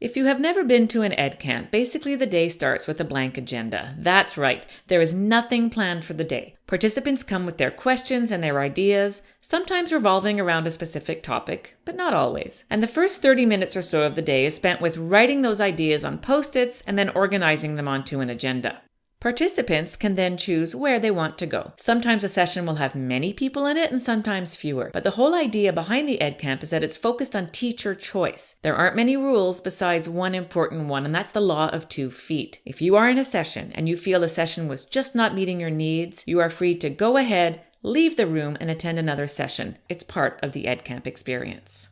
If you have never been to an EdCamp, basically the day starts with a blank agenda. That's right, there is nothing planned for the day. Participants come with their questions and their ideas, sometimes revolving around a specific topic, but not always. And the first 30 minutes or so of the day is spent with writing those ideas on post its and then organizing them onto an agenda. Participants can then choose where they want to go. Sometimes a session will have many people in it and sometimes fewer. But the whole idea behind the EdCamp is that it's focused on teacher choice. There aren't many rules besides one important one, and that's the law of two feet. If you are in a session and you feel the session was just not meeting your needs, you are free to go ahead, leave the room, and attend another session. It's part of the EdCamp experience.